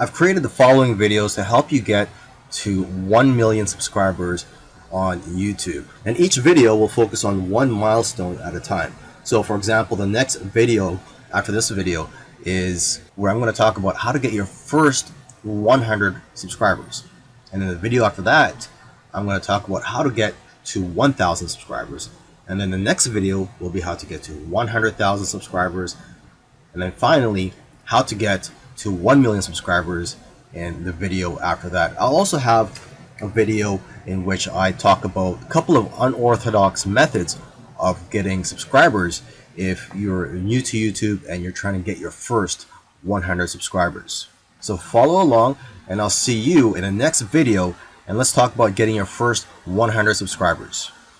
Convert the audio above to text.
I've created the following videos to help you get to 1 million subscribers on YouTube. And each video will focus on one milestone at a time. So for example, the next video after this video is where I'm going to talk about how to get your first 100 subscribers. And then the video after that, I'm going to talk about how to get to 1,000 subscribers. And then the next video will be how to get to 100,000 subscribers. And then finally, how to get to 1 million subscribers in the video after that. I'll also have a video in which I talk about a couple of unorthodox methods of getting subscribers if you're new to YouTube and you're trying to get your first 100 subscribers. So follow along and I'll see you in the next video and let's talk about getting your first 100 subscribers.